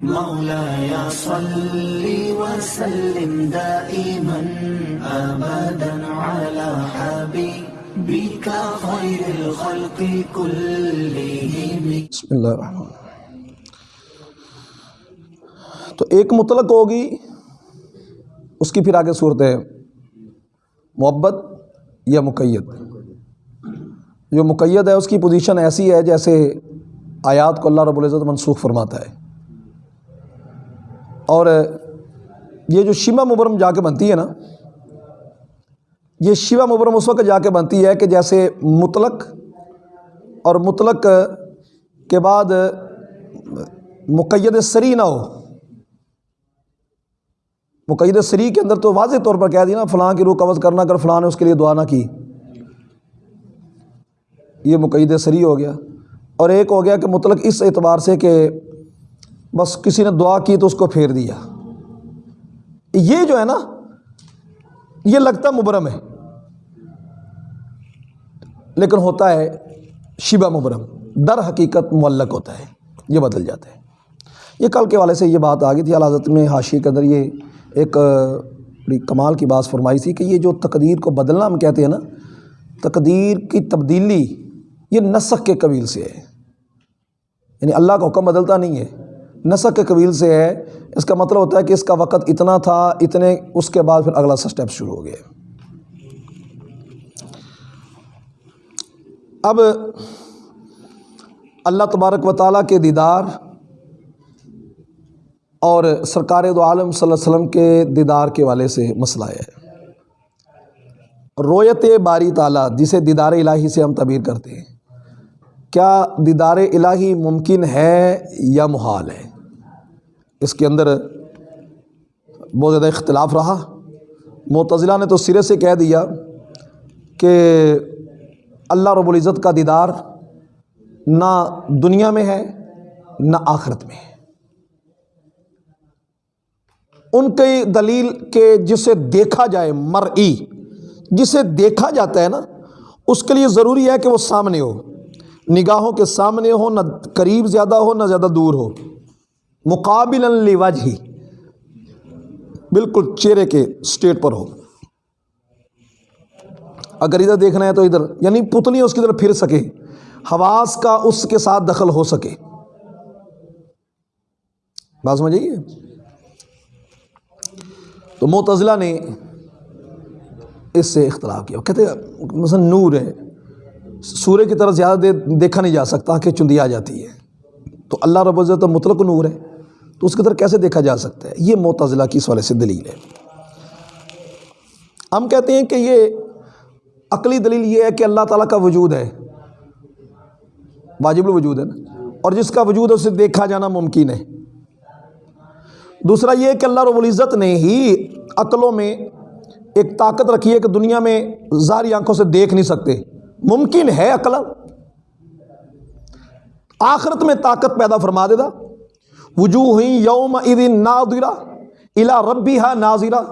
مولاي صل وسلم دائما ابدا على حبيبك خير الخلق كلهم بسم اللہ الرحمن تو ایک مطلق ہوگی، اس کی پھر آگے صورت ہے، محبت یا مقید؟ جو مقید ہے، اس کی پوزیشن ایسی ہے جیسے آیات کو اللہ رب العزت منسوخ فرماتا ہے۔ اور یہ جو شیما مبرم جا کے بنتی ہے نا، یہ شیوا مبرم اس وقت جا کے بنتی ہے کہ جیسے مطلق اور مطلق کے بعد مقید سری نہ ہو۔ مقید سری کے اندر تو واضح طور پر کہہ دیا نا، فلاں کی روح قبض کرنا کر، فلاں نے اس کے لیے دعا نہ کی۔ یہ مقید سری ہو گیا۔ اور ایک ہو گیا کہ مطلق اس اعتبار سے کہ بس کسی نے دعا کی تو اس کو پھیر دیا۔ یہ جو ہے نا، یہ لگتا مبرم ہے۔ لیکن ہوتا ہے شبہ مبرم۔ در حقیقت معلق ہوتا ہے۔ یہ بدل جاتا ہے۔ یہ کل کے والے سے یہ بات آ گئی تھی حضرت میں حاشی کے اندر یہ ایک بڑی کمال کی بات فرمائی تھی کہ یہ جو تقدیر کو بدلنا ہم کہتے ہیں نا، تقدیر کی تبدیلی یہ نسخ کے قبیل سے ہے۔ یعنی اللہ کا حکم بدلتا نہیں ہے۔ نسخ کے قبیل سے ہے۔ اس کا مطلب ہوتا ہے کہ اس کا وقت اتنا تھا، اتنے اس کے بعد پھر اگلا سا اسٹیپ شروع ہو گیا۔ اب اللہ تبارک و تعالیٰ کے دیدار اور سرکار دو عالم صلی اللہ علیہ وسلم کے دیدار کے والے سے مسئلہ ہے۔ رویت باری تعالیٰ، جسے دیدار الہی سے ہم تعبیر کرتے ہیں، کیا دیدار الہی ممکن ہے یا محال ہے؟ اس کے اندر بہت زیادہ اختلاف رہا۔ معتزلہ نے تو سرے سے کہہ دیا کہ اللہ رب العزت کا دیدار نہ دنیا میں ہے، نہ آخرت میں ہے۔ ان کی دلیل کہ جسے دیکھا جائے مرئی، جسے دیکھا جاتا ہے نا، اس کے لیے ضروری ہے کہ وہ سامنے ہو۔ نگاہوں کے سامنے ہو، نہ قریب زیادہ ہو، نہ زیادہ دور ہو۔ مقابل وجہ ہی بالکل چہرے کے سٹیٹ پر ہو۔ اگر ادھر دیکھنا ہے تو ادھر یعنی پتلی اس کی طرف پھر سکے۔ حواس کا اس کے ساتھ دخل ہو سکے۔ بات سمجھئیے تو معتزلہ نے اس سے اختلاف کیا۔ کہتے ہیں، مثلا نور ہے۔ سورہ کی طرف زیادہ دیر دیکھا نہیں جا سکتا کہ چندی آ جاتی ہے۔ تو اللہ رب العزت مطلق نور ہے۔ تو اس کی طرف کیسے دیکھا جا سکتا ہے؟ یہ معتزلہ کی اس والے سے دلیل ہے۔ ہم کہتے ہیں کہ یہ عقلی دلیل یہ ہے کہ اللہ تعالیٰ کا وجود ہے۔ واجب الوجود ہے نا۔ اور جس کا وجود ہے، اسے دیکھا جانا ممکن ہے۔ دوسرا یہ کہ اللہ رب العزت نے ہی عقلوں میں ایک طاقت رکھی ہے کہ دنیا میں ظاہری آنکھوں سے دیکھ نہیں سکتے۔ ممکن ہے عقل؟ آخرت میں طاقت پیدا فرما دے گا۔ وجوہ یوم ادین نادرا الا ربی ہا ناظرہ۔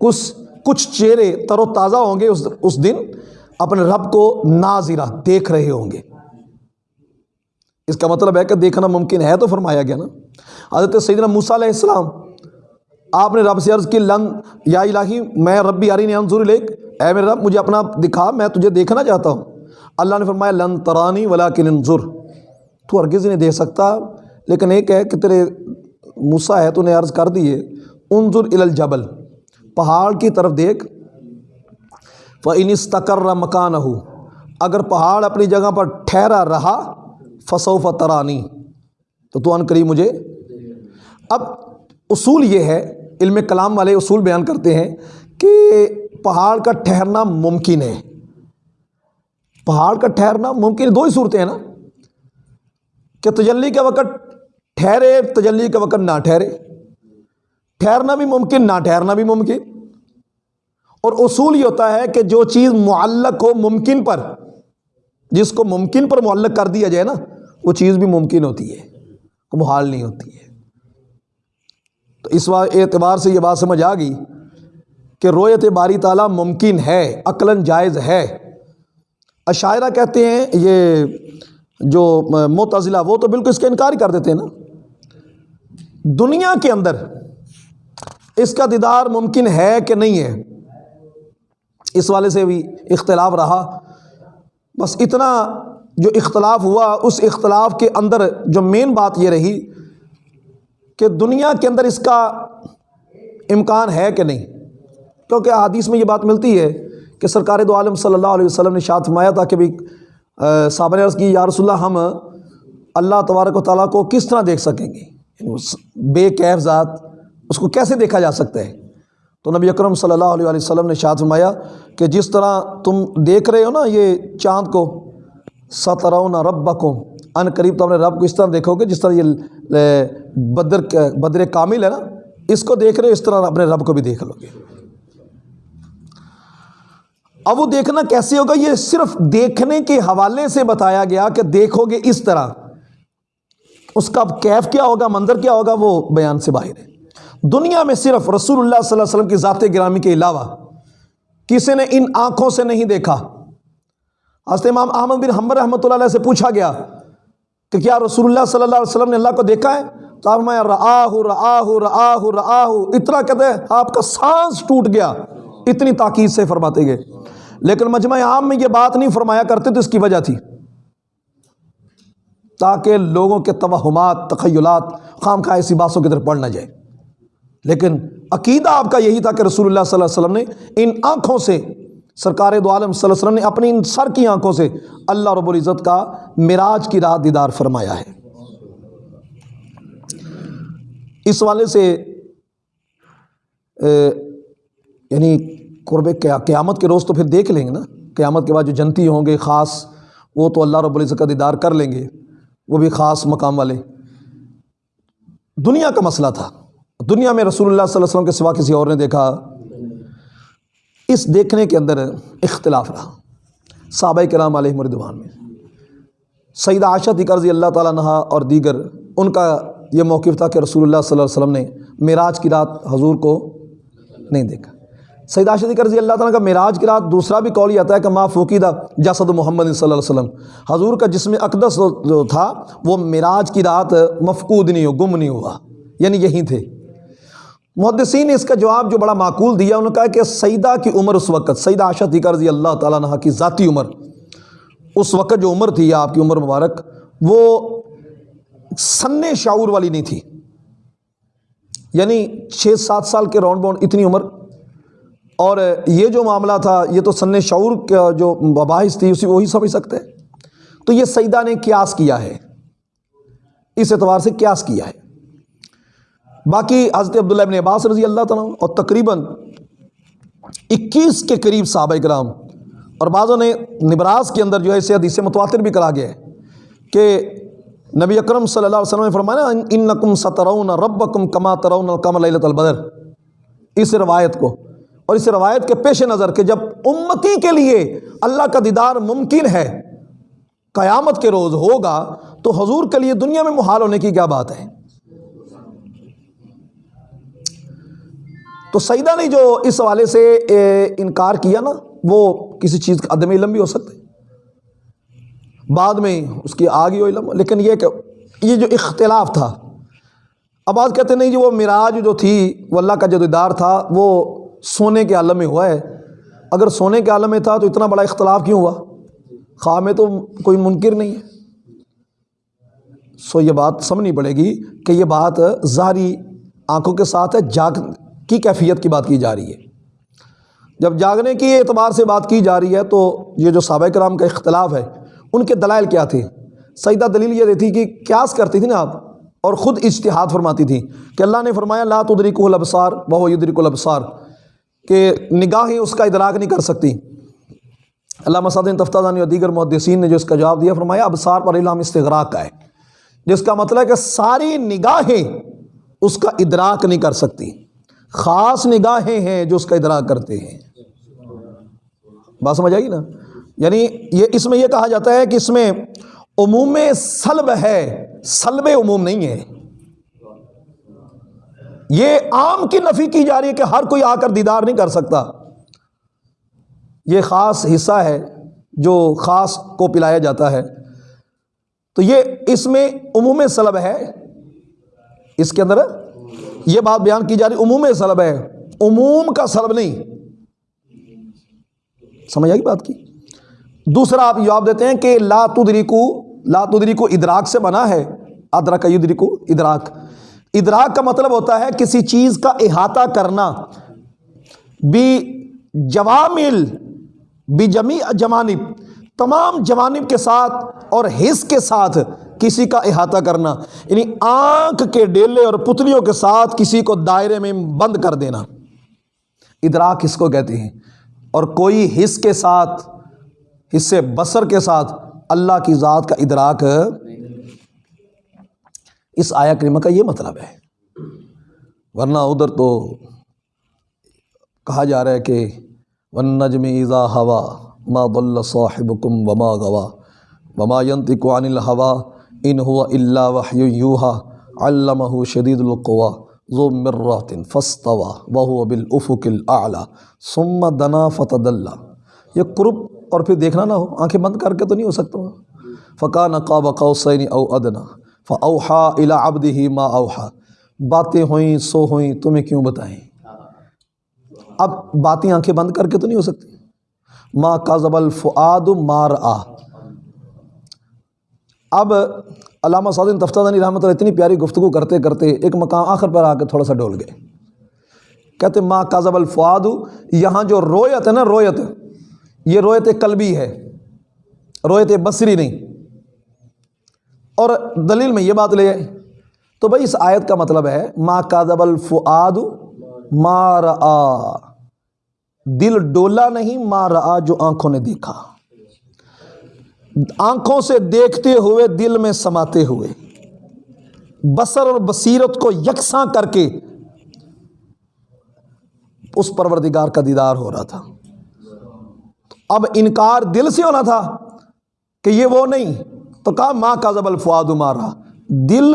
کچھ کچھ چہرے تر و تازہ ہوں گے اس اس دن، اپنے رب کو ناظرہ دیکھ رہے ہوں گے۔ اس کا مطلب ہے کہ دیکھنا ممکن ہے تو فرمایا گیا نا۔ حضرت سیدنا موسیٰ علیہ السلام، آپ نے رب سے عرض کی، لن یا الہی، میں ربی عری نے انظور لیک اے میرے رب، مجھے اپنا دکھا، میں تجھے دیکھنا چاہتا ہوں۔ اللہ نے فرمایا، لن ترانی ولاکن انظر تو ہرگز نہیں دیکھ سکتا لیکن ایک ہے کہ تیرے موسیٰ ہے، تو نے عرض کر دیے انظر الجبل، پہاڑ کی طرف دیکھ۔ فَإِنِ اسْتَقَرَّ مَكَانَهُ، اگر پہاڑ اپنی جگہ پر ٹھہرا رہا، فَسَوْفَ تَرَانِي تو تو ان قریب مجھے۔ اب اصول یہ ہے، علم کلام والے اصول بیان کرتے ہیں کہ پہاڑ کا ٹھہرنا ممکن ہے۔ پہاڑ کا ٹھہرنا ممکن ہے دو ہی صورتیں ہیں نا۔ کہ تجلی کے وقت ٹھہرے، تجلی کے وقت نہ ٹھہرے۔ ٹھہرنا بھی ممکن، نہ ٹھہرنا بھی ممکن۔ اور اصول یہ ہوتا ہے کہ جو چیز معلق ہو ممکن پر، جس کو ممکن پر معلق کر دیا جائے نا، وہ چیز بھی ممکن ہوتی ہے، وہ محال نہیں ہوتی ہے۔ تو اس اعتبار سے یہ بات سمجھ آ گئی کہ رویت باری تعالیٰ ممکن ہے، عقلاً جائز ہے۔ عشاعرہ کہتے ہیں، یہ جو معتزلہ وہ تو بالکل اس کا انکار ہی کر دیتے ہیں نا۔ دنیا کے اندر اس کا دیدار ممکن ہے کہ نہیں ہے، اس والے سے بھی اختلاف رہا۔ بس اتنا جو اختلاف ہوا، اس اختلاف کے اندر جو مین بات یہ رہی کہ دنیا کے اندر اس کا امکان ہے کہ نہیں۔ کیونکہ حدیث میں یہ بات ملتی ہے کہ سرکار دو عالم صلی اللہ علیہ وسلم نے شاد فرمایا تھا کہ بھی صابر عرض کی، یا رسول اللہ، ہم اللہ تبارک و تعالیٰ کو کس طرح دیکھ سکیں گے؟ بے کیف ذات اس کو کیسے دیکھا جا سکتا ہے؟ تو نبی اکرم صلی اللہ علیہ وسلم نے شاد فرمایا کہ جس طرح تم دیکھ رہے ہو نا یہ چاند کو، سترون رب کو ان قریب تو اپنے رب کو اس طرح دیکھو گے، جس طرح یہ بدر بدر کامل ہے نا، اس کو دیکھ رہے ہو، اس طرح اپنے رب کو بھی دیکھ لو گے۔ اب وہ دیکھنا کیسے ہوگا؟ یہ صرف دیکھنے کے حوالے سے بتایا گیا کہ دیکھو گے اس طرح۔ اس کا کیف کیا ہوگا، منظر کیا ہوگا، وہ بیان سے باہر ہے۔ دنیا میں صرف رسول اللہ صلی اللہ علیہ وسلم کی ذات گرامی کے علاوہ کسی نے ان آنکھوں سے نہیں دیکھا۔ حضرت امام احمد بن حمبر رحمۃ اللہ علیہ سے پوچھا گیا کہ کیا رسول اللہ صلی اللہ علیہ وسلم نے اللہ کو دیکھا ہے؟ تو آپ میں راہ راہ راہ راہ اتنا کہتے ہیں، آپ کا سانس ٹوٹ گیا۔ اتنی تاکید سے فرماتے گئے۔ لیکن مجمع عام میں یہ بات نہیں فرمایا کرتے تو اس کی وجہ تھی۔ تاکہ لوگوں کے توہمات، تخیلات خام خواہ ایسی باتوں کی طرف پڑھ نہ جائے۔ لیکن عقیدہ آپ کا یہی تھا کہ رسول اللہ صلی اللہ علیہ وسلم نے ان آنکھوں سے، سرکار دو عالم صلی اللہ علیہ وسلم نے اپنی ان سر کی آنکھوں سے اللہ رب العزت کا معراج کی رات دیدار فرمایا ہے۔ اس والے سے یعنی قرب قیامت کے روز تو پھر دیکھ لیں گے نا۔ قیامت کے بعد جو جنتی ہوں گے، خاص، وہ تو اللہ رب العزت کا دیدار کر لیں گے۔ وہ بھی خاص مقام والے۔ دنیا کا مسئلہ تھا۔ دنیا میں رسول اللہ صلی اللہ علیہ وسلم کے سوا کسی اور نے دیکھا۔ اس دیکھنے کے اندر اختلاف رہا۔ صحابہ کرام علیہ مردوان میں۔ سعید عاشت قرضی اللہ تعالیٰ نہا اور دیگر، ان کا یہ موقف تھا کہ رسول اللہ صلی اللہ علیہ وسلم نے معراج کی رات حضور کو نہیں دیکھا۔ سعید عاشد قرضی اللہ تعالیٰ کا معراج کی رات دوسرا بھی قول یہ آتا ہے کہ ما فوقیدہ جسد محمد صلی اللہ علیہ وسلم۔ حضور کا جسم اقدس جو تھا، وہ معراج کی رات مفقود نہیں ہو، گم نہیں ہوا۔ یعنی یہیں تھے۔ محدثین نے اس کا جواب جو بڑا معقول دیا، انہوں نے کہا کہ سیدہ کی عمر اس وقت، سیدہ عاشت رضی اللہ تعالیٰ عنہ کی ذاتی عمر۔ اس وقت جو عمر تھی، آپ کی عمر مبارک، وہ سن شعور والی نہیں تھی۔ یعنی چھ سات سال کے راؤنڈ باؤنڈ اتنی عمر اور یہ جو معاملہ تھا، یہ تو سن شعور کا جو مباحث تھی، اسی وہی سمجھ سکتے تو یہ سیدہ نے قیاس کیا ہے۔ اس اعتبار سے قیاس کیا ہے۔ باقی حضرت عبداللہ ابن عباس رضی اللہ تعالیٰ اور تقریباً اکیس کے قریب صحابہ کرام اور بعضوں نے نبراز کے اندر جو ہے اسے حدیث متواتر بھی کرا گیا ہے کہ نبی اکرم صلی اللہ علیہ وسلم نے فرمایا، ان نقم سترون رب کم کما ترون کم للت البدر. اس روایت کو اور اس روایت کے پیش نظر کہ جب امتی کے لیے اللہ کا دیدار ممکن ہے، قیامت کے روز ہوگا، تو حضور کے لیے دنیا میں محال ہونے کی کیا بات ہے؟ تو سیدہ نے جو اس حوالے سے انکار کیا نا، وہ کسی چیز کا عدم علم بھی ہو سکتا ہے بعد میں اس کی آگے ہو علم، لیکن یہ کہ یہ جو اختلاف تھا، اب آج کہتے نہیں جو وہ معراج جو تھی، وہ اللہ کا جو دیدار تھا، وہ سونے کے عالم میں ہوا ہے۔ اگر سونے کے عالم میں تھا تو اتنا بڑا اختلاف کیوں ہوا؟ خواہ میں تو کوئی منکر نہیں ہے۔ سو یہ بات سمجھنی پڑے گی کہ یہ بات ظاہری آنکھوں کے ساتھ ہے، جاگ کی کیفیت کی بات کی جا رہی ہے۔ جب جاگنے کی اعتبار سے بات کی جا رہی ہے تو یہ جو صحابہ کرام کا اختلاف ہے، ان کے دلائل کیا تھے؟ سیدہ دلیل یہ دیتی کہ کیاس کرتی تھی نا آپ، اور خود اجتہاد فرماتی تھی کہ اللہ نے فرمایا، لا تدریک الابصار بہو یدرک الابصار کہ نگاہیں اس کا ادراک نہیں کر سکتی۔ اللہ مسعد تفتہ دانی اور دیگر محدثین نے جو اس کا جواب دیا، فرمایا ابصار پر علام استغراق کا ہے، جس کا مطلب ہے کہ ساری نگاہیں اس کا ادراک نہیں کر سکتی۔ خاص نگاہیں ہیں جو اس کا ادراک کرتے ہیں۔ بات سمجھ آئی نا؟ یعنی یہ اس میں یہ کہا جاتا ہے کہ اس میں عموم سلب ہے، سلب عموم نہیں ہے۔ یہ عام کی نفی کی جا رہی ہے کہ ہر کوئی آ کر دیدار نہیں کر سکتا۔ یہ خاص حصہ ہے جو خاص کو پلایا جاتا ہے۔ تو یہ اس میں عموم سلب ہے۔ اس کے اندر یہ بات بیان کی جا رہی، عموم سلب ہے۔ عموم کا سلب نہیں۔ سمجھ آئی بات کی؟ دوسرا آپ جواب دیتے ہیں کہ لا تدریکو لا تدریکو ادراک سے بنا ہے۔ ادرک یدریکو ادراک۔ ادراک کا مطلب ہوتا ہے کسی چیز کا احاطہ کرنا۔ بھی جوامل بھی جمی جوانب، تمام جوانب کے ساتھ اور حص کے ساتھ کسی کا احاطہ کرنا۔ یعنی آنکھ کے ڈیلے اور پتلیوں کے ساتھ کسی کو دائرے میں بند کر دینا۔ ادراک اس کو کہتے ہیں۔ اور کوئی حص کے ساتھ حصے بسر کے ساتھ اللہ کی ذات کا ادراک اس آیا کریمہ کا یہ مطلب ہے۔ ورنہ ادھر تو کہا جا رہا ہے کہ ون نجم ایزا ہوا ما ضل صاحبکم وما غوا وما ينطق عن الهوى ان هو الا وحی یوحى علمه شدید القوا ذو مرات فاستوى وهو بالافق الاعلى ثم دنا فتدلى۔ یہ قرب اور پھر دیکھنا نہ ہو، آنکھیں بند کر کے تو نہیں ہو سکتا۔ فقان قاب قوسین او ادنا فاوحى الى عبده ما اوحى باتیں ہوئیں، سو ہوئیں، تمہیں کیوں بتائیں؟ اب باتیں آنکھیں بند کر کے تو نہیں ہو سکتی۔ ما کاذب الفعاد مار آ اب علامہ سعودین تفتانی رحمۃ اللہ اتنی پیاری گفتگو کرتے کرتے ایک مقام آخر پر آ کے تھوڑا سا ڈول گئے۔ کہتے ما کاذب الفعاد یہاں جو رویت ہے نا، رویت، یہ رویت قلبی ہے، رویت بصری نہیں۔ اور دلیل میں یہ بات لے آئے تو بھائی اس آیت کا مطلب ہے، ما کاذب الفعاد مار آ دل ڈولا نہیں مار آ جو آنکھوں نے دیکھا۔ آنکھوں سے دیکھتے ہوئے، دل میں سماتے ہوئے۔ بسر اور بصیرت کو یکساں کر کے اس پروردگار کا دیدار ہو رہا تھا۔ اب انکار دل سے ہونا تھا کہ یہ وہ نہیں تو کہا، ماں کا زبل فواد مارا۔ دل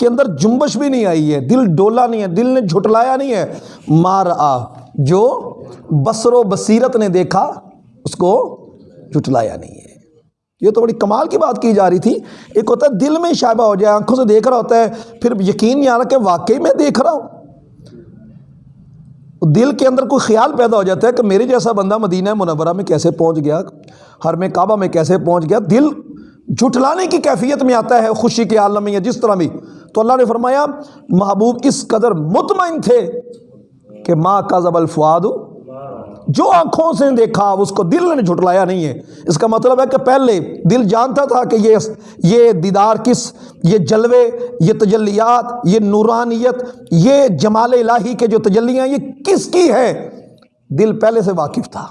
کے اندر جنبش بھی نہیں آئی ہے، دل ڈولا نہیں ہے، دل نے جھٹلایا نہیں ہے۔ مار آ، جو بسر و بصیرت نے دیکھا، اس کو جھٹلایا نہیں ہے۔ یہ تو بڑی کمال کی بات کی جا رہی تھی۔ ایک ہوتا ہے، دل میں شائبہ ہو جائے، آنکھوں سے دیکھ رہا ہوتا ہے، پھر یقین نہیں آ رہا کہ واقعی میں دیکھ رہا ہوں۔ دل کے اندر کوئی خیال پیدا ہو جاتا ہے کہ میرے جیسا بندہ مدینہ منورہ میں کیسے پہنچ گیا، ہر میں کعبہ میں کیسے پہنچ گیا۔ دل جھٹلانے کی کیفیت میں آتا ہے، خوشی کے عالم میں یا جس طرح بھی۔ تو اللہ نے فرمایا، محبوب اس قدر مطمئن تھے کہ ماں کا زب الفواد جو آنکھوں سے دیکھا، اس کو دل نے جھٹلایا نہیں ہے۔ اس کا مطلب ہے کہ پہلے دل جانتا تھا کہ یہ یہ دیدار کس، یہ جلوے، یہ تجلیات، یہ نورانیت، یہ جمال الہی کے جو تجلیاں، یہ کس کی ہے؟ دل پہلے سے واقف تھا۔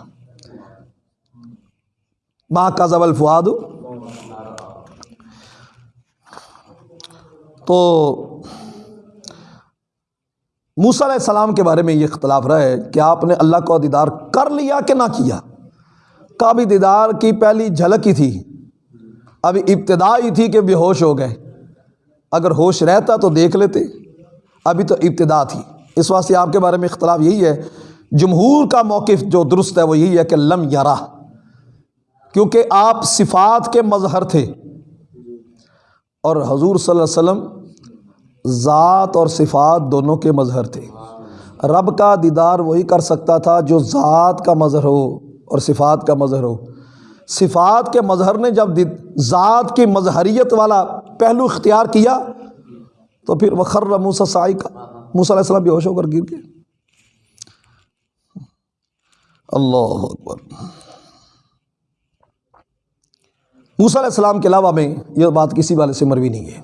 ماں کا زب الفواد تو موسیٰ علیہ السلام کے بارے میں یہ اختلاف رہا ہے کہ آپ نے اللہ کو دیدار کر لیا کہ نہ کیا؟ کابی دیدار کی پہلی جھلک ہی تھی۔ ابھی ابتدا ہی تھی کہ بے ہوش ہو گئے۔ اگر ہوش رہتا تو دیکھ لیتے۔ ابھی تو ابتدا تھی۔ اس واسطے آپ کے بارے میں اختلاف یہی ہے۔ جمہور کا موقف جو درست ہے وہ یہی ہے کہ لم یارا کیونکہ آپ صفات کے مظہر تھے۔ اور حضور صلی اللہ علیہ وسلم ذات اور صفات دونوں کے مظہر تھے۔ رب کا دیدار وہی کر سکتا تھا جو ذات کا مظہر ہو اور صفات کا مظہر ہو۔ صفات کے مظہر نے جب ذات کی مظہریت والا پہلو اختیار کیا، تو پھر وخر موسا سائی کا موسیٰ علیہ السلام بھی ہوش ہو کر گر گئے اللہ اکبر۔ موسیٰ علیہ السلام کے علاوہ میں یہ بات کسی والے سے مروی نہیں ہے۔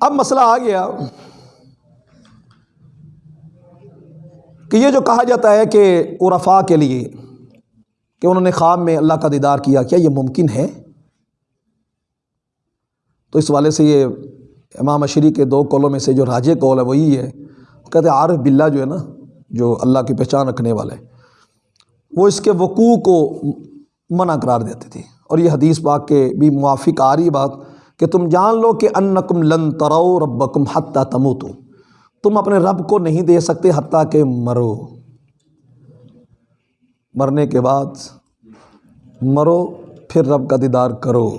اب مسئلہ آ گیا کہ یہ جو کہا جاتا ہے کہ عرفا کے لیے کہ انہوں نے خواب میں اللہ کا دیدار کیا کیا یہ ممکن ہے؟ تو اس والے سے یہ امام اشری کے دو کولوں میں سے جو راجے کول ہے وہی ہے۔ کہتے ہیں عارف بلّہ جو ہے نا، جو اللہ کی پہچان رکھنے والے۔ وہ اس کے وقوع کو منع قرار دیتے تھے اور یہ حدیث پاک کے بھی موافق آ رہی بات کہ تم جان لو کہ انکم لن ترو ربکم حتیٰ تموتو۔ تم اپنے رب کو نہیں دے سکتے حتیٰ کہ مرو۔ مرنے کے بعد مرو، پھر رب کا دیدار کرو۔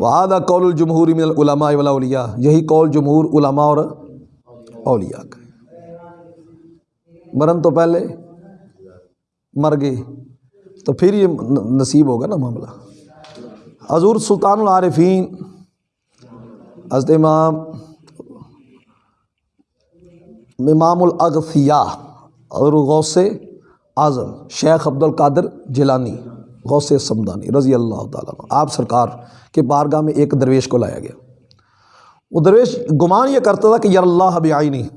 وعدہ قول الجمہور من العلماء والاولیاء۔ یہی قول جمہور علماء اور اولیاء کا۔ مرن تو پہلے، مر گئے۔ تو پھر یہ نصیب ہوگا نا معاملہ۔ حضور سلطان العارفین، حضرت امام امام الاغثیاء اور غوث اعظم، شیخ عبد القادر جیلانی، غوث سمدانی رضی اللہ تعالیٰ آپ سرکار کے بارگاہ میں ایک درویش کو لایا گیا۔ وہ درویش گمان یہ کرتا تھا کہ یار اللہ بھی آئی نہیں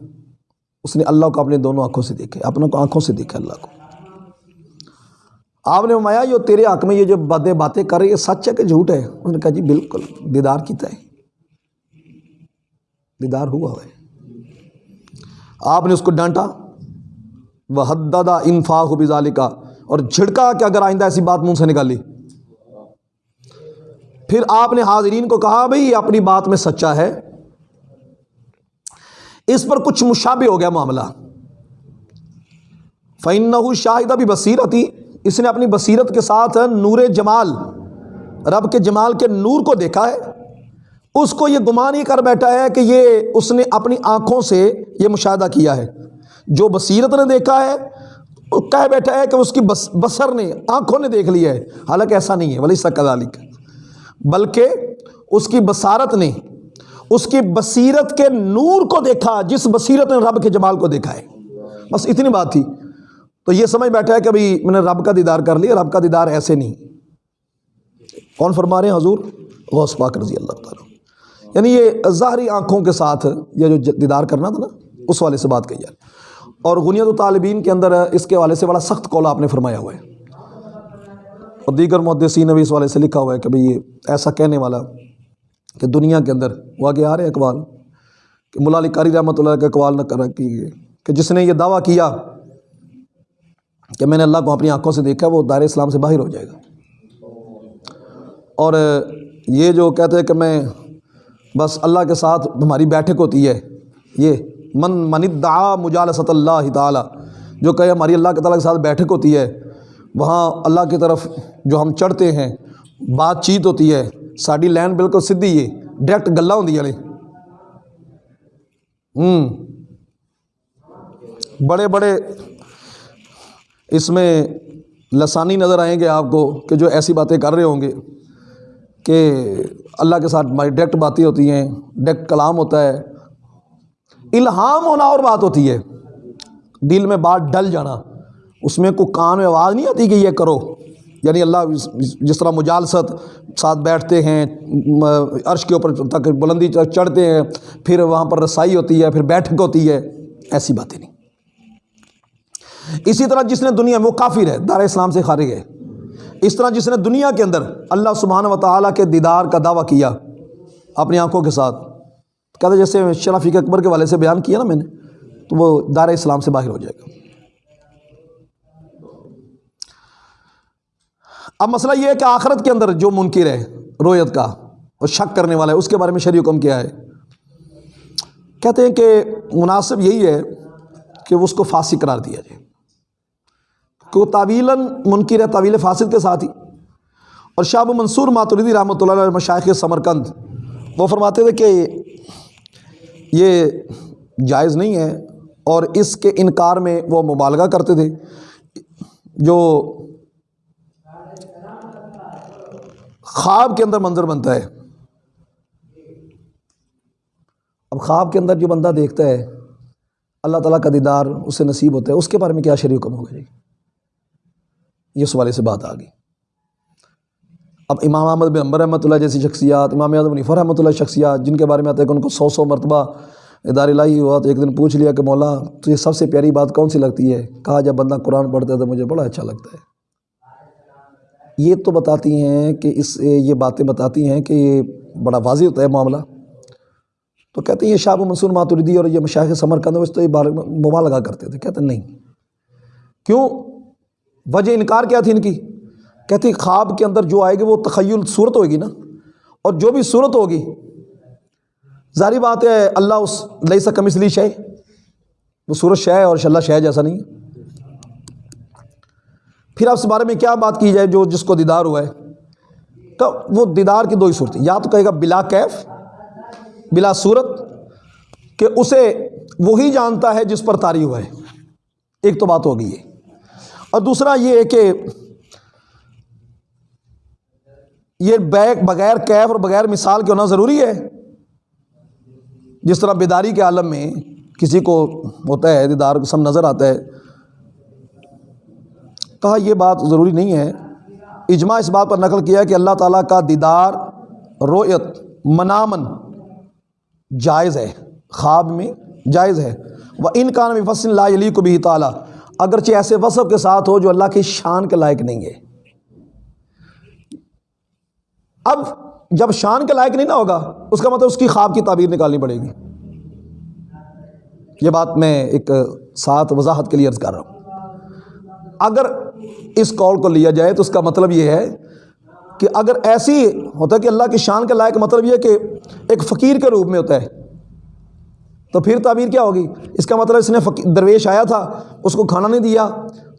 اس نے اللہ کو اپنے دونوں آنکھوں سے دیکھے اپنے کو آنکھوں سے دیکھا اللہ کو۔ آپ نے فرمایا، جو تیرے حق میں یہ جو بدے باتیں کر رہی ہے سچ ہے کہ جھوٹ ہے؟ انہوں نے کہا جی بالکل، دیدار کیتا ہے۔ دیدار ہوا ہے۔ آپ نے اس کو ڈانٹا۔ وہ حددہ انفاق ہو بزالی کا اور جھڑکا کہ اگر آئندہ ایسی بات منہ سے نکالی پھر آپ نے حاضرین کو کہا، بھئی، یہ اپنی بات میں سچا ہے۔ اس پر کچھ مشابہ ہو گیا معاملہ۔ فَإِنَّهُ شاہدہ بھی بصیرتی اس نے اپنی بصیرت کے ساتھ نور جمال، رب کے جمال کے نور کو دیکھا ہے۔ اس کو یہ گمان ہی کر بیٹھا ہے کہ یہ اس نے اپنی آنکھوں سے یہ مشاہدہ کیا ہے۔ جو بصیرت نے دیکھا ہے، کہہ بیٹھا ہے کہ اس کی بس، بصر نے، آنکھوں نے دیکھ لیا ہے۔ حالانکہ ایسا نہیں ہے ولی سکذالک بلکہ اس کی بصارت نے، اس کی بصیرت کے نور کو دیکھا، جس بصیرت نے رب کے جمال کو دیکھا ہے۔ بس اتنی بات تھی۔ تو یہ سمجھ بیٹھا ہے کہ ابھی میں نے رب کا دیدار کر لیا، رب کا دیدار ایسے نہیں۔ کون فرما رہے ہیں حضور؟ غوث پاک رضی اللہ تعالیٰ یعنی یہ ظاہری آنکھوں کے ساتھ یہ جو دیدار کرنا تھا نا، اس والے سے بات کہی جائے اور غنیت و طالبین کے اندر اس کے والے سے بڑا سخت قول آپ نے فرمایا ہوا ہے۔ اور دیگر محدثین نے بھی اس والے سے لکھا ہوا ہے کہ بھئی یہ ایسا کہنے والا کہ دنیا کے اندر وہ آگے آ رہے ہیں اقوال، کہ ملا علی قاری رحمۃ اللہ کا اقوال نہ کر کہ جس نے یہ دعویٰ کیا کہ میں نے اللہ کو اپنی آنکھوں سے دیکھا، وہ دائر اسلام سے باہر ہو جائے گا۔ اور یہ جو کہتے ہیں کہ میں بس اللہ کے ساتھ ہماری بیٹھک ہوتی ہے، یہ من من ادعا مجالست اللہ تعالیٰ، جو کہ ہماری اللہ کے تعالیٰ کے ساتھ بیٹھک ہوتی ہے، وہاں اللہ کی طرف جو ہم چڑھتے ہیں، بات چیت ہوتی ہے ساری لین بالکل سدھی ہے، ڈائریکٹ گلا ہوں والے ہوں۔ بڑے بڑے اس میں لسانی نظر آئیں گے آپ کو کہ جو ایسی باتیں کر رہے ہوں گے کہ اللہ کے ساتھ ڈائریکٹ باتیں ہوتی ہیں، ڈائریکٹ کلام ہوتا ہے۔ الہام ہونا اور بات ہوتی ہے۔ دل میں بات ڈل جانا۔ اس میں کوئی کان میں آواز نہیں آتی کہ یہ کرو۔ یعنی اللہ جس طرح مجالست ساتھ بیٹھتے ہیں عرش کے اوپر تک بلندی چڑھتے ہیں، پھر وہاں پر رسائی ہوتی ہے، پھر بیٹھک ہوتی ہے، ایسی باتیں نہیں۔ اسی طرح جس نے دنیا میں وہ کافر ہے، دار اسلام سے خارج ہے۔ اس طرح جس نے دنیا کے اندر اللہ سبحانہ و تعالیٰ کے دیدار کا دعویٰ کیا اپنی آنکھوں کے ساتھ۔ کہتے جیسے شرافیق اکبر کے والے سے بیان کیا نا میں نے، تو وہ دار اسلام سے باہر ہو جائے گا۔ اب مسئلہ یہ ہے کہ آخرت کے اندر جو منکر ہے، رویت کا اور شک کرنے والا ہے، اس کے بارے میں شریع حکم کیا ہے۔ کہتے ہیں کہ مناسب یہی ہے کہ اس کو فاسق قرار دیا جائے۔ کہ وہ تعویلاً منکر ہے طویل فاسد کے ساتھ ہی۔ اور شاہ ابو منصور ماتریدی رحمۃ اللہ علیہ مشائق سمرکند، وہ فرماتے تھے کہ یہ جائز نہیں ہے اور اس کے انکار میں وہ مبالغہ کرتے تھے۔ جو خواب کے اندر منظر بنتا ہے۔ اب خواب کے اندر جو بندہ دیکھتا ہے، اللہ تعالیٰ کا دیدار اس سے نصیب ہوتا ہے، اس کے بارے میں کیا شریع حکم ہوگا؟ جی یہ سوالے سے بات آ گئی اب امام احمد بن امبر رحمۃ اللہ جیسی شخصیات، امام اعظم نفر رحمۃ اللہ شخصیات جن کے بارے میں آتا ہے کہ ان کو سو سو مرتبہ ادار الہی ہوا تو ایک دن پوچھ لیا کہ مولا، تو یہ سب سے پیاری بات کون سی لگتی ہے؟ کہا، جب بندہ قرآن پڑھتا ہے تو مجھے بڑا اچھا لگتا ہے۔ یہ تو بتاتی ہیں کہ اس، یہ باتیں بتاتی ہیں کہ یہ بڑا واضح ہوتا ہے معاملہ۔ تو کہتے ہیں، یہ شاہ منصور ماتردی اور یہ مشاہد سمر کند اس تو یہ بار مبا لگا کرتے تھے۔ کہتے ہیں، نہیں۔ کیوں؟ وجہ انکار کیا تھی ان کی؟ کہتے ہیں خواب کے اندر جو آئے گی وہ تخیل صورت ہوگی نا، اور جو بھی صورت ہوگی، ظاہری بات ہے اللہ اس لئی سا کم اس لیے شے، وہ صورت شے ہے اور اللہ شے جیسا نہیں پھر آپ اس بارے میں کیا بات کی جائے جو جس کو دیدار ہوا ہے؟ تو وہ دیدار کی دو ہی صورت یا تو کہے گا بلا کیف، بلا صورت، کہ اسے وہی جانتا ہے جس پر تاری ہوا ہے۔ ایک تو بات ہوگی یہ۔ اور دوسرا یہ ہے کہ یہ بیک بغیر کیف اور بغیر مثال کے ہونا ضروری ہے؟ جس طرح بیداری کے عالم میں کسی کو ہوتا ہے، دیدار سب نظر آتا ہے، کہا یہ بات ضروری نہیں ہے۔ اجماع اس بات پر نقل کیا کہ اللہ تعالیٰ کا دیدار رویت منامن جائز ہے، خواب میں جائز ہے۔ وہ ان کا نام فصل اللہ علی کو بھی تعالیٰ اگرچہ ایسے وصف کے ساتھ ہو جو اللہ کی شان کے لائق نہیں ہے۔ اب جب شان کے لائق نہیں نہ ہوگا، اس کا مطلب اس کی خواب کی تعبیر نکالنی پڑے گی۔ یہ بات میں ایک ساتھ وضاحت کے لیے عرض کر رہا ہوں۔ اگر اس کال کو لیا جائے تو اس کا مطلب یہ ہے کہ اگر ایسی ہوتا ہے کہ اللہ کی شان کے لائق مطلب یہ کہ ایک فقیر کے روپ میں ہوتا ہے۔ تو پھر تعبیر کیا ہوگی؟ اس کا مطلب اس نے درویش آیا تھا، اس کو کھانا نہیں دیا،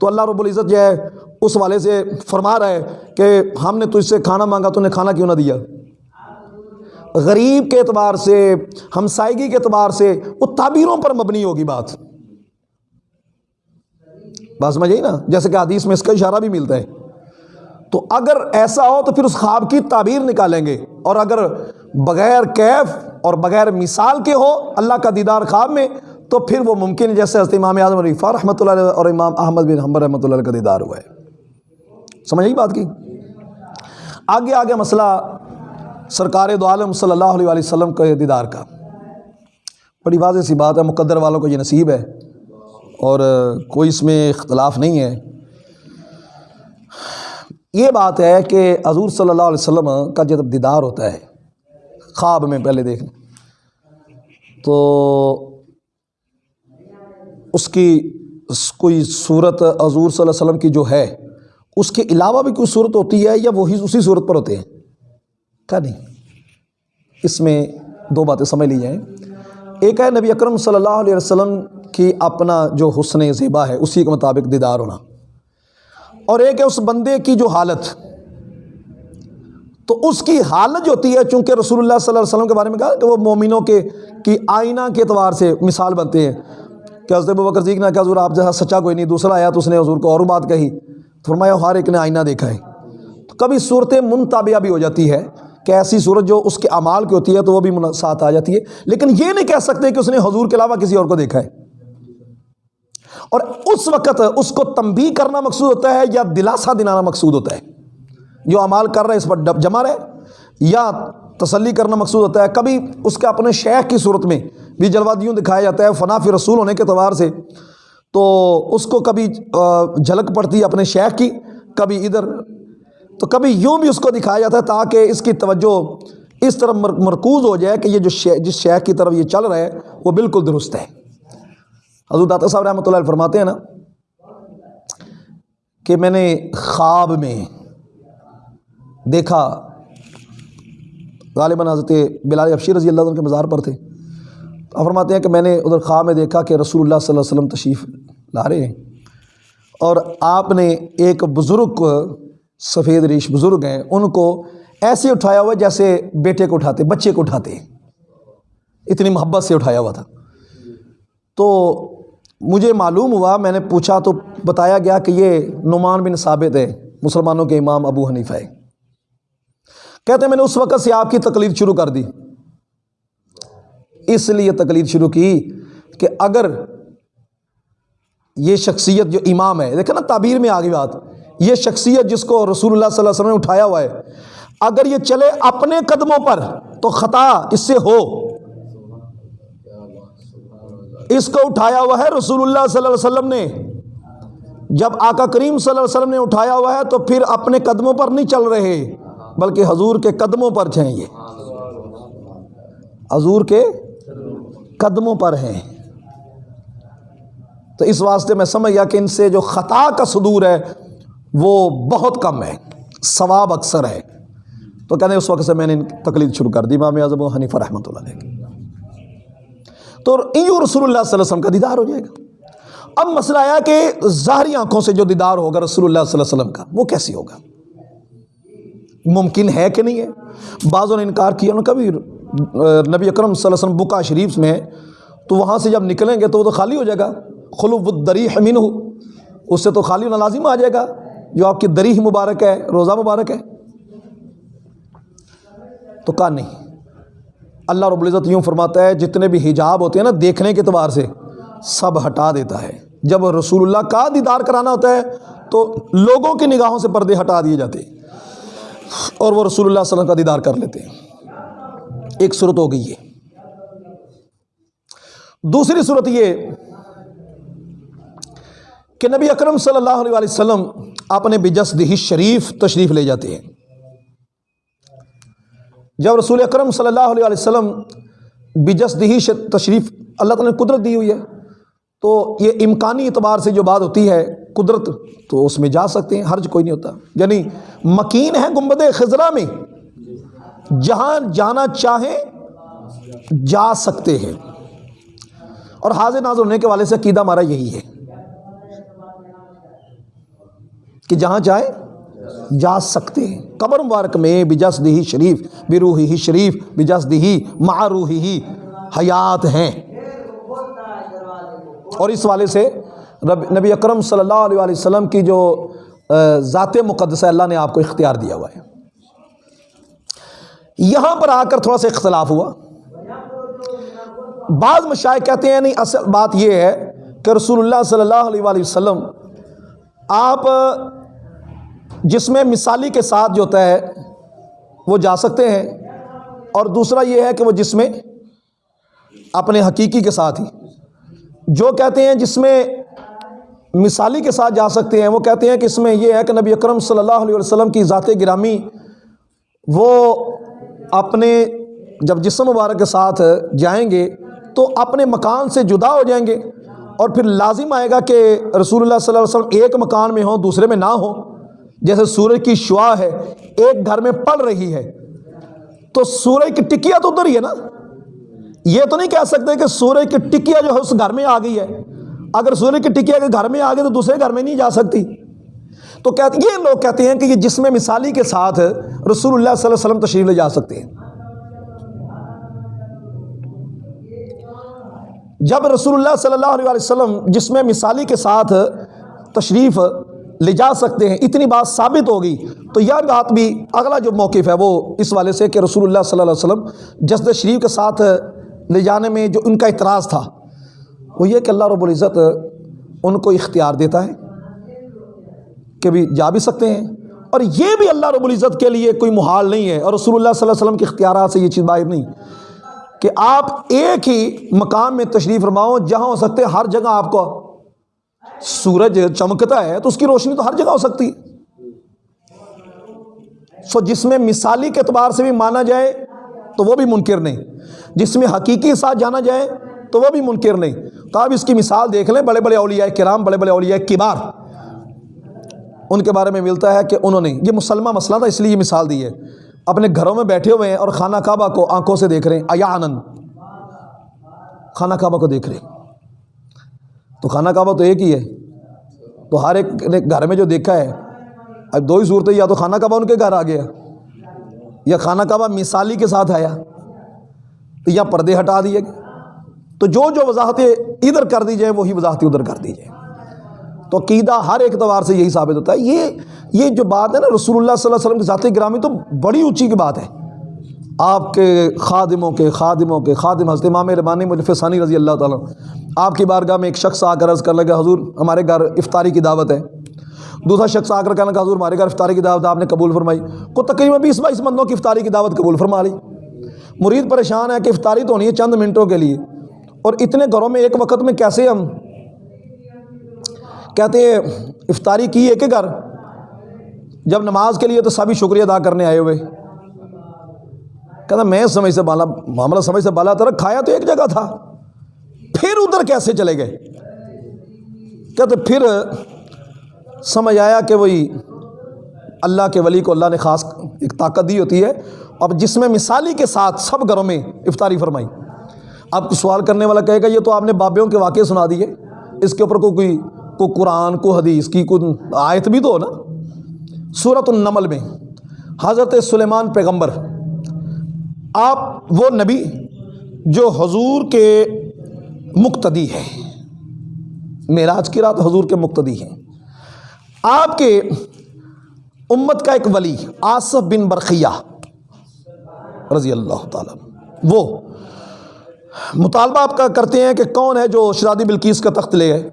تو اللہ رب العزت جو ہے، اس والے سے فرما رہا ہے کہ ہم نے تجھ سے کھانا مانگا، تو نے کھانا کیوں نہ دیا؟ غریب کے اعتبار سے ہمسائیگی کے اعتبار سے، وہ تعبیروں پر مبنی ہوگی بات۔ بات سمجھ نا؟ جیسے کہ حدیث میں اس کا اشارہ بھی ملتا ہے۔ تو اگر ایسا ہو تو پھر اس خواب کی تعبیر نکالیں گے۔ اور اگر بغیر کیف اور بغیر مثال کے ہو اللہ کا دیدار خواب میں، تو پھر وہ ممکن ہے، جیسے حضرت امام اعظم رفا رحمۃ اللہ علیہ اور امام احمد بن حمبر رحمۃ اللہ کا دیدار ہوا ہے۔ سمجھ بات کی؟ آگے آگے مسئلہ سرکار دو عالم صلی اللہ علیہ وسلم کے دیدار کا۔ بڑی واضح سی بات ہے، مقدر والوں کو یہ نصیب ہے۔ اور کوئی اس میں اختلاف نہیں ہے۔ یہ بات ہے کہ حضور صلی اللہ علیہ وسلم کا جب دیدار ہوتا ہے خواب میں پہلے دیکھیں تو اس کی کوئی صورت حضور صلی اللہ علیہ وسلم کی جو ہے، اس کے علاوہ بھی کوئی صورت ہوتی ہے یا وہی اسی صورت پر ہوتے ہیں؟ کیا نہیں۔ اس میں دو باتیں سمجھ لی جائیں۔ ایک ہے، نبی اکرم صلی اللہ علیہ وسلم کی اپنا جو حسن زیبا ہے، اسی کے مطابق دیدار ہونا۔ اور ایک ہے، اس بندے کی جو حالت۔ تو اس کی حالت جو ہوتی ہے، چونکہ رسول اللہ صلی اللہ علیہ وسلم کے بارے میں کہا کہ وہ مومنوں کے، کی آئینہ کے اعتبار سے مثال بنتے ہیں کہ حضرت بکر صدیق نے کہا، حضور، آپ جیسا سچا کوئی نہیں، دوسرا آیا تو اس نے حضور کو اور بات کہی۔ فرمایا، ہر ایک نے آئینہ دیکھا ہے۔ تو کبھی صورتیں منتابعہ بھی ہو جاتی ہے کہ ایسی صورت جو اس کے اعمال کی ہوتی ہے تو وہ بھی ساتھ آ جاتی ہے۔ لیکن یہ نہیں کہہ سکتے کہ اس نے حضور کے علاوہ کسی اور کو دیکھا ہے۔ اور اس وقت اس کو تنبیہ کرنا مقصود ہوتا ہے یا دلاسا دلانا مقصود ہوتا ہے۔ جو اعمال کر رہے ہیں، اس پر جمع رہے یا تسلی کرنا مقصود ہوتا ہے۔ کبھی اس کے اپنے شیخ کی صورت میں بھی جلوہ دکھایا جاتا ہے فنافی رسول ہونے کے اعتبار سے۔ تو اس کو کبھی جھلک پڑتی ہے اپنے شیخ کی، کبھی ادھر۔ تو کبھی یوں بھی اس کو دکھایا جاتا ہے تاکہ اس کی توجہ اس طرف مرکوز ہو جائے کہ یہ جو جس شیخ کی طرف یہ چل رہا ہے وہ بالکل درست ہے حضور داتا صاحب رحمۃ اللہ فرماتے ہیں نا کہ میں نے خواب میں دیکھا، غالباً حضرت بلال افشی رضی اللہ عنہ کے مزار پر تھے۔ تو فرماتے ہیں کہ میں نے ادھر خواب میں دیکھا کہ رسول اللہ صلی اللہ علیہ وسلم تشریف لا رہے ہیں۔ اور آپ نے ایک بزرگ، سفید ریش بزرگ ہیں، ان کو ایسے اٹھایا ہوا جیسے بیٹے کو اٹھاتے، بچے کو اٹھاتے اتنی محبت سے اٹھایا ہوا تھا۔ تو مجھے معلوم ہوا، میں نے پوچھا تو بتایا گیا کہ یہ نعمان بن ثابت ہے مسلمانوں کے امام ابو حنیفہ ہے کہتے ہیں میں نے اس وقت سے آپ کی تکلیف شروع کر دی۔ اس لیے تکلیف شروع کی کہ اگر یہ شخصیت جو امام ہے، دیکھیں نا تعبیر میں آگے بات، یہ شخصیت جس کو رسول اللہ صلی اللہ علیہ وسلم نے اٹھایا ہوا ہے، اگر یہ چلے اپنے قدموں پر تو خطا اس سے ہو۔ اس کو اٹھایا ہوا ہے رسول اللہ صلی اللہ علیہ وسلم نے۔ جب آقا کریم صلی اللہ علیہ وسلم نے اٹھایا ہوا ہے تو پھر اپنے قدموں پر نہیں چل رہے۔ بلکہ حضور کے قدموں پر ہیں یہ حضور کے قدموں پر ہیں۔ تو اس واسطے میں سمجھ گیا کہ ان سے جو خطا کا صدور ہے، وہ بہت کم ہے، ثواب اکثر ہے۔ تو کہنے اس وقت سے میں نے تکلیف شروع کر دی، امام اعظم و حنیفہ رحمۃ اللہ علیہ تو یوں رسول اللہ صلی اللہ علیہ وسلم کا دیدار ہو جائے گا۔ اب مسئلہ آیا کہ ظاہری آنکھوں سے جو دیدار ہوگا رسول اللہ صلی اللہ علیہ وسلم کا، وہ کیسی ہوگا؟ ممکن ہے کہ نہیں ہے؟ بعضوں نے انکار کیا، انہوں نے کبھی نبی اکرم صلی اللہ علیہ وسلم بکا شریف میں تو وہاں سے جب نکلیں گے تو وہ تو خالی ہو جائے گا۔ خلوب الدری حمین ہو اس سے تو خالی ہونا لازم آ جائے گا۔ جو آپ کی دری مبارک ہے، روزہ مبارک ہے۔ تو کہا نہیں۔ اللہ رب العزت یوں فرماتا ہے، جتنے بھی حجاب ہوتے ہیں نا، دیکھنے کے اعتبار سے سب ہٹا دیتا ہے۔ جب رسول اللہ کا دیدار کرانا ہوتا ہے، تو لوگوں کی نگاہوں سے پردے ہٹا دیے جاتے ہیں۔ اور وہ رسول اللہ صلی اللہ علیہ وسلم کا دیدار کر لیتے ہیں۔ ایک صورت ہو گئی ہے دوسری صورت یہ کہ نبی اکرم صلی اللہ علیہ وسلم اپنے بجسدہی شریف تشریف لے جاتے ہیں۔ جب رسول اکرم صلی اللہ علیہ وسلم بجسدہی تشریف اللہ تعالیٰ نے قدرت دی ہوئی ہے، تو یہ امکانی اعتبار سے جو بات ہوتی ہے قدرت، تو اس میں جا سکتے ہیں، حرج کوئی نہیں ہوتا۔ یعنی مکین ہے گنبد خزرہ میں۔ جہاں جانا چاہیں، جا سکتے ہیں۔ اور حاضر ناظر ہونے کے والے سے عقیدہ ہمارا یہی ہے کہ جہاں جائیں، جا سکتے ہیں۔ قبر مبارک میں بجس دہی شریف بروحی ہی شریف بجس دہی معروحی ہی حیات ہیں۔ اور اس والے سے رب، نبی اکرم صلی اللہ علیہ وسلم کی جو ذات مقدس اللہ نے آپ کو اختیار دیا ہوا ہے۔ یہاں پر آ کر تھوڑا سا اختلاف ہوا۔ بعض مشائق کہتے ہیں نہیں اصل بات یہ ہے کہ رسول اللہ صلی اللہ علیہ وسلم، آپ، جس میں مثالی کے ساتھ جو ہوتا ہے، وہ جا سکتے ہیں۔ اور دوسرا یہ ہے کہ وہ جس میں اپنے حقیقی کے ساتھ ہی، جو کہتے ہیں جس میں مثالی کے ساتھ جا سکتے ہیں۔ وہ کہتے ہیں کہ اس میں یہ ہے کہ نبی اکرم صلی اللہ علیہ وسلم کی ذات گرامی، وہ اپنے جب جسم مبارک کے ساتھ جائیں گے تو اپنے مکان سے جدا ہو جائیں گے اور پھر لازم آئے گا کہ رسول اللہ صلی اللہ علیہ وسلم ایک مکان میں ہوں، دوسرے میں نہ ہوں۔ جیسے سورج کی شعا ہے، ایک گھر میں پڑ رہی ہے۔ تو سورج کی ٹکیا تو ادھر ہی ہے نا۔ یہ تو نہیں کہہ سکتے کہ سورج کی ٹکیا جو ہے اس گھر میں آ گئی ہے۔ اگر سورج کی ٹکیا کے گھر میں آ گئی تو دوسرے گھر میں نہیں جا سکتی۔ تو کہتے یہ لوگ کہتے ہیں کہ یہ جسم مثالی کے ساتھ رسول اللہ صلی اللہ علیہ وسلم تشریف لے جا سکتے ہیں۔ جب رسول اللہ صلی اللہ علیہ وسلم جسم مثالی کے ساتھ تشریف لے جا سکتے ہیں، اتنی بات ثابت ہوگی۔ تو یہ بات بھی اگلا جو موقف ہے وہ اس والے سے کہ رسول اللہ صلی اللہ علیہ وسلم جسد شریف کے ساتھ لے جانے میں جو ان کا اعتراض تھا۔ وہ یہ کہ اللہ رب العزت ان کو اختیار دیتا ہے کہ بھی جا بھی سکتے ہیں اور یہ بھی اللہ رب العزت کے لیے کوئی محال نہیں ہے اور رسول اللہ صلی اللہ علیہ وسلم کے اختیارات سے یہ چیز باہر نہیں کہ آپ ایک ہی مقام میں تشریف فرماؤ جہاں ہو سکتے، ہر جگہ آپ کو سورج چمکتا ہے تو اس کی روشنی تو ہر جگہ ہو سکتی ہے۔ سو جس میں مثالی کے اعتبار سے بھی مانا جائے تو وہ بھی منکر نہیں۔ جس میں حقیقی ساتھ جانا جائے تو وہ بھی منکر نہیں۔ تو آپ اس کی مثال دیکھ لیں، بڑے بڑے اولیاء کرام، بڑے بڑے اولیاء کبار۔ ان کے بارے میں ملتا ہے کہ انہوں نے، یہ مسلمہ مسئلہ تھا، اس لیے یہ مثال دی ہے۔ اپنے گھروں میں بیٹھے ہوئے ہیں اور خانہ کعبہ کو آنکھوں سے دیکھ رہے ہیں ایا آنند خانہ کعبہ کو دیکھ رہے ہیں۔ تو خانہ کعبہ تو ایک ہی ہے۔ تو ہر ایک نے گھر میں جو دیکھا ہے، اب دو ہی صورتیں، یا تو خانہ کعبہ ان کے گھر آ گیا، یا خانہ کعبہ مثالی کے ساتھ آیا، یا پردے ہٹا دیے گئے۔ تو جو جو وضاحتیں ادھر کر دی جائیں، وہی وضاحتیں ادھر کر دی جائیں۔ تو عقیدہ ہر اعتبار سے یہی ثابت ہوتا ہے۔ یہ یہ جو بات ہے نا، رسول اللہ صلی اللہ علیہ وسلم کی ذاتی گرامی تو بڑی اونچی کی بات ہے۔ آپ کے خادموں کے خادموں کے خادم، حضرت امام ربانی مجف ثانی رضی اللہ تعالیٰ آپ کی بارگاہ میں ایک شخص آ کر عرض کر لگا، حضور ہمارے گھر افطاری کی دعوت ہے۔ دوسرا شخص آ کر کہنے لگا، حضور ہمارے گھر افطاری کی دعوت آپ نے قبول فرمائی۔ کو تقریباً بیس بائیس بندوں کی افطاری کی دعوت قبول فرما لی۔ مرید پریشان ہے کہ افطاری تو ہونی ہے چند منٹوں کے لیے۔ اور اتنے گھروں میں ایک وقت میں کیسے ہم کہتے ہیں، افطاری کی ہے کہ گھر، جب نماز کے لیے تو سبھی شکریہ ادا کرنے آئے ہوئے۔ کہتا، میں سمجھ سے بالا، معاملہ سمجھ سے بالا تھا کھایا تو ایک جگہ تھا۔ پھر ادھر کیسے چلے گئے؟ کہتے، پھر سمجھ آیا کہ وہی اللہ کے ولی کو اللہ نے خاص ایک طاقت دی ہوتی ہے۔ اب جس میں مثالی کے ساتھ سب گھروں میں افطاری فرمائی۔ اب سوال کرنے والا کہے گا، یہ تو آپ نے بابیوں کے واقعے سنا دیے۔ اس کے اوپر کوئی کو قرآن کو حدیث کی کوئی آیت بھی تو ہو نا۔ صورت النمل میں حضرت سلیمان پیغمبر، آپ وہ نبی جو حضور کے مقتدی ہے معراج کی رات حضور کے مقتدی ہیں۔ آپ کے امت کا ایک ولی، آصف بن برقیہ رضی اللہ تعالیٰ وہ مطالبہ آپ کا کرتے ہیں کہ کون ہے جو شرادی بلکیس کا تخت لے گئے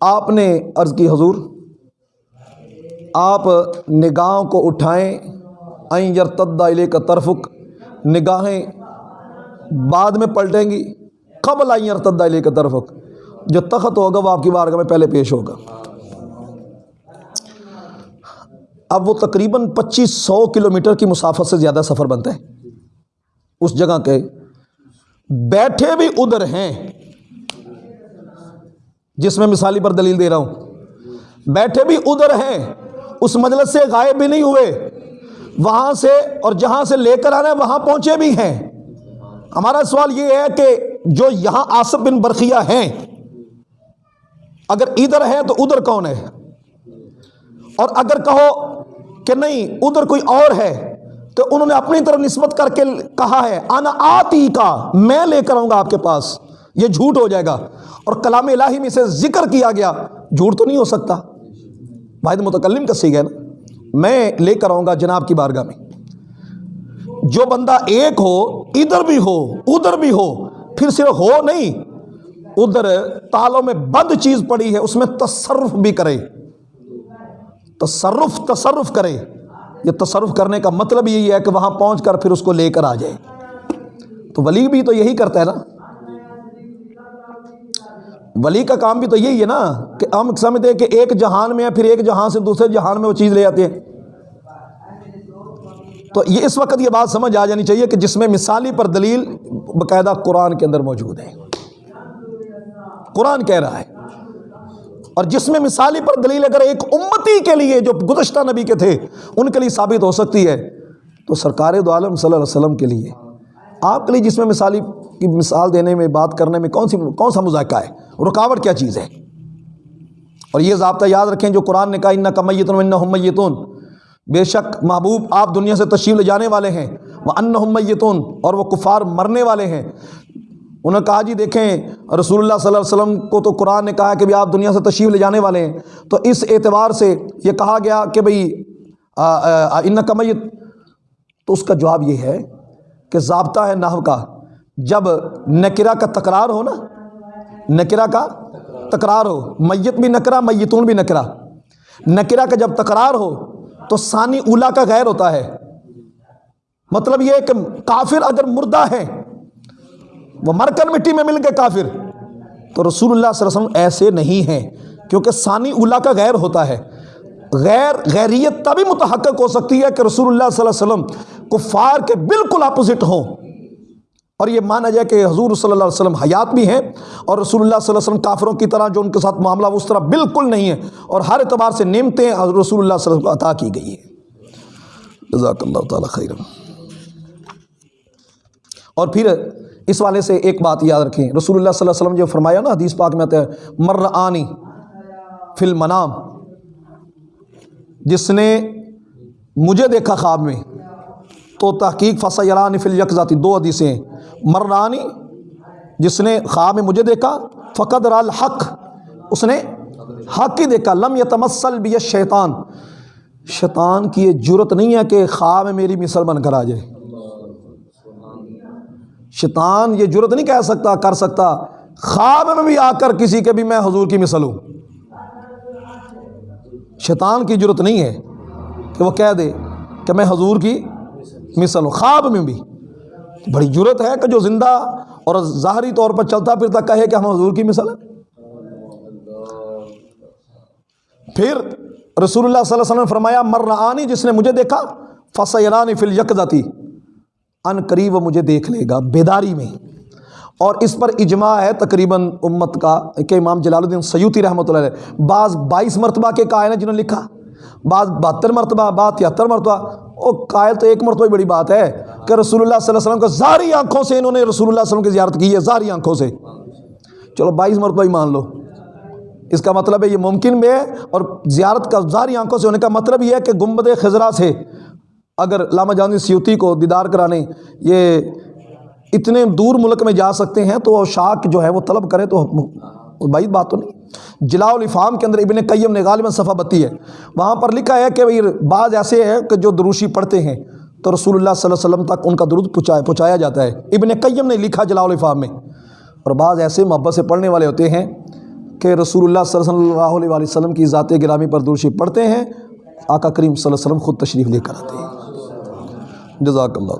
آپ نے عرض کی حضور، آپ نگاہوں کو اٹھائیں این یرتدہ علیہ کا طرفک، نگاہیں بعد میں پلٹیں گی، قبل آئیں یرتدہ علیہ کا طرفک، جو تخت ہوگا وہ آپ کی بارگاہ میں پہلے پیش ہوگا۔ اب وہ تقریباً پچیس سو کلومیٹر کی مسافت سے زیادہ سفر بنتا ہے۔ اس جگہ کے بیٹھے بھی ادھر ہیں۔ جس میں مثالی پر دلیل دے رہا ہوں۔ بیٹھے بھی ادھر ہیں۔ اس مجلس سے غائب بھی نہیں ہوئے۔ وہاں سے اور جہاں سے لے کر آنا ہے، وہاں پہنچے بھی ہیں۔ ہمارا سوال یہ ہے کہ جو یہاں آصف بن برقیہ ہیں، اگر ادھر ہے تو ادھر کون ہے؟ اور اگر کہو کہ نہیں، ادھر کوئی اور ہے تو انہوں نے اپنی طرف نسبت کر کے کہا ہے آنا آتی کا میں لے کر آؤں گا آپ کے پاس۔ یہ جھوٹ ہو جائے گا۔ اور کلام الہی میں سے ذکر کیا گیا۔ جھوٹ تو نہیں ہو سکتا۔ واحد متکلم کا سی نا۔ میں لے کر آؤں گا جناب کی بارگاہ میں۔ جو بندہ ایک ہو، ادھر بھی ہو، ادھر بھی ہو، پھر صرف ہو نہیں، ادھر تالوں میں بند چیز پڑی ہے، اس میں تصرف بھی کرے۔ تصرف تصرف کرے۔ یہ تصرف کرنے کا مطلب یہی ہے کہ وہاں پہنچ کر پھر اس کو لے کر آ جائے۔ تو ولی بھی تو یہی کرتا ہے نا۔ ولی کا کام بھی تو یہی ہے نا کہ ہم سمجھتے ہیں کہ ایک جہان میں ہے، پھر ایک جہان سے دوسرے جہان میں وہ چیز لے آتے ہیں۔ تو یہ اس وقت یہ بات سمجھ آ جانی چاہیے کہ جس میں مثالی پر دلیل باقاعدہ قرآن کے اندر موجود ہے۔ قرآن کہہ رہا ہے اور جس میں مثالی پر دلیل اگر ایک امتی کے لیے جو گزشتہ نبی کے تھے، ان کے لیے ثابت ہو سکتی ہے، تو سرکار دو عالم صلی اللہ علیہ وسلم کے لیے۔ آپ کے لیے جس میں مثالی کی مثال دینے میں، بات کرنے میں کون سی، کون سا مذائقہ ہے؟ رکاوٹ کیا چیز ہے؟ اور یہ ضابطہ یاد رکھیں جو قرآن نے کہا ان کمیتن ہمیتون بے شک محبوب آپ دنیا سے تشریف لے جانے والے ہیں وہ ان اور وہ کفار مرنے والے ہیں۔ انہوں نے کہا جی دیکھیں، رسول اللہ صلی اللہ علیہ وسلم کو تو قرآن نے کہا کہ بھی آپ دنیا سے تشریف لے جانے والے ہیں. تو اس اعتبار سے یہ کہا گیا کہ بھئی ان کمیت تو اس کا جواب یہ ہے کہ ضابطہ ہے نحو کا۔ جب نکرہ کا تکرار ہو نا، نکرہ کا تکرار ہو، میت بھی نکرہ، میتون بھی نکرہ۔ نکرہ کا جب تکرار ہو، تو ثانی اولا کا غیر ہوتا ہے۔ مطلب یہ کہ کافر اگر مردہ ہے وہ مر کر مٹی میں مل گئے کافر۔ تو رسول اللہ صلی اللہ علیہ وسلم ایسے نہیں ہیں، کیونکہ ثانی اولا کا غیر ہوتا ہے۔ غیر، غیریت تبھی متحقق ہو سکتی ہے کہ رسول اللہ صلی اللہ علیہ وسلم کفار کے بالکل اپوزٹ ہوں۔ اور یہ مانا جائے کہ حضور صلی اللہ علیہ وسلم حیات بھی ہیں اور رسول اللہ صلی اللہ علیہ وسلم کافروں کی طرح جو ان کے ساتھ معاملہ اس طرح بالکل نہیں ہے اور ہر اعتبار سے نعمتیں رسول اللہ صلی اللہ علیہ وسلم کو عطا کی گئی ہے۔ جزاک اللہ تعالیٰ خیر اور پھر اس والے سے ایک بات یاد رکھیں۔ رسول اللہ صلی اللہ علیہ وسلم جو فرمایا نا حدیث پاک میں آتا ہے مر آنی فی المنام جس نے مجھے دیکھا خواب میں، تو تحقیق فصیرانی فل یکذاتی دو حدیثیں مرانی جس نے خواب میں مجھے دیکھا، فقد رال حق اس نے حق ہی دیکھا، لم یتمسل بھی شیطان شیطان کی یہ جرت نہیں ہے کہ خواب میں میری مثل بن کر آ جائے۔ شیطان یہ جرت نہیں کہہ سکتا، کر سکتا۔ خواب میں بھی آ کر کسی کے بھی میں حضور کی مثل ہوں۔ شیطان کی جرت نہیں ہے کہ وہ کہہ دے کہ میں حضور کی مثل ہوں۔ خواب میں بھی۔ بڑی جرت ہے کہ جو زندہ اور ظاہری طور پر چلتا پھرتا کہے کہ ہم حضور کی مثل ہیں۔ پھر رسول اللہ صلی اللہ علیہ وسلم نے فرمایا، مرآنی جس نے مجھے دیکھا فصیرانی فل یک ان قریب وہ مجھے دیکھ لے گا، بیداری میں۔ اور اس پر اجماع ہے تقریباً امت کا، کہ امام جلال الدین سیوتی رحمۃ اللہ علیہ۔ بعض بائیس مرتبہ کے قائل ہیں جنہوں نے لکھا۔ بعض بہتر مرتبہ، بعض تہتر مرتبہ۔ او قائل تو ایک مرتبہ بڑی بات ہے کہ رسول اللہ صلی اللہ علیہ وسلم کو ظاہری آنکھوں سے انہوں نے رسول اللہ صلی اللہ علیہ وسلم کی زیارت کی ہے، ظاہری آنکھوں سے۔ چلو بائیس مرتبہ ہی مان لو۔ اس کا مطلب ہے یہ ممکن بھی ہے اور زیارت کا ظاہری آنکھوں سے ہونے کا مطلب یہ ہے کہ گنبد خزرہ سے اگر علامہ جان سیوتی کو دیدار کرانے یہ اتنے دور ملک میں جا سکتے ہیں تو شاک جو ہے وہ طلب کرے تو بعید بات تو نہیں۔ جلاء الافام کے اندر ابن قیم نے غالباً صفحہ بتی ہے۔ وہاں پر لکھا ہے کہ بھئی بعض ایسے ہیں کہ جو دروشی پڑھتے ہیں تو رسول اللہ صلی اللہ علیہ وسلم تک ان کا درود پہنچایا پہنچایا جاتا ہے۔ ابن قیم نے لکھا جلاء الافام میں۔ اور بعض ایسے محبت سے پڑھنے والے ہوتے ہیں کہ رسول اللہ صلی اللہ علیہ وسلم کی ذات گرامی پر دروشی پڑھتے ہیں، آقا کریم صلی اللہ علیہ وسلم خود تشریف لے کر آتے ہیں۔ جزاک اللہ